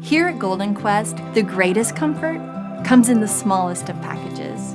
Here at Golden Quest, the greatest comfort comes in the smallest of packages.